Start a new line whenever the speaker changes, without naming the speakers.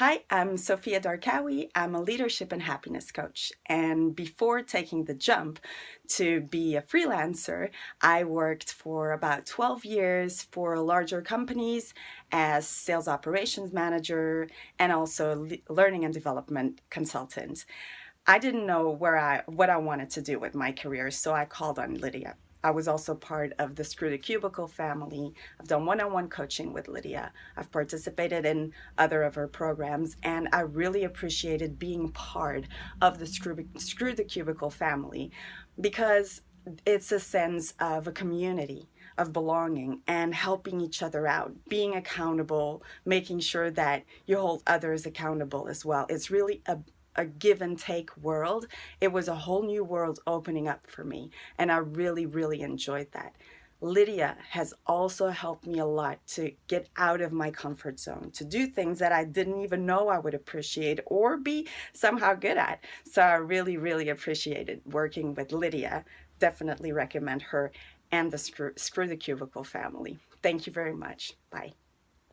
Hi, I'm Sophia Darkawi. I'm a leadership and happiness coach. And before taking the jump to be a freelancer, I worked for about 12 years for larger companies as sales operations manager and also learning and development consultant. I didn't know where I what I wanted to do with my career, so I called on Lydia. I was also part of the Screw the Cubicle family. I've done one-on-one -on -one coaching with Lydia. I've participated in other of her programs, and I really appreciated being part of the Screw, Screw the Cubicle family because it's a sense of a community of belonging and helping each other out, being accountable, making sure that you hold others accountable as well. It's really a a give and take world. It was a whole new world opening up for me. And I really, really enjoyed that. Lydia has also helped me a lot to get out of my comfort zone, to do things that I didn't even know I would appreciate or be somehow good at. So I really, really appreciated working with Lydia. Definitely recommend her and the Screw, Screw the Cubicle family. Thank you very much. Bye.